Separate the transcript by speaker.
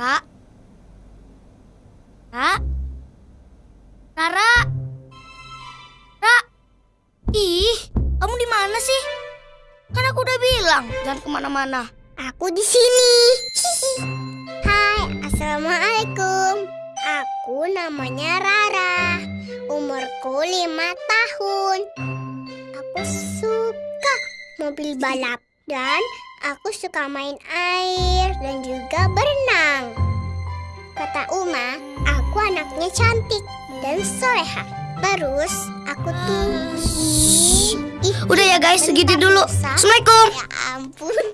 Speaker 1: Ra? Ra? Rara? Ra? Ih, kamu di mana sih? Kan aku udah bilang jangan ke mana-mana.
Speaker 2: Aku di sini. Hai, assalamualaikum. Aku namanya Rara. Umurku lima tahun. Aku suka mobil balap dan aku suka main air dan juga berenang. Aku anaknya cantik dan soleha. Terus aku tuh Ih,
Speaker 1: Udah ya guys, segitu dulu.
Speaker 2: Sa.
Speaker 1: Assalamualaikum.
Speaker 2: Ya ampun.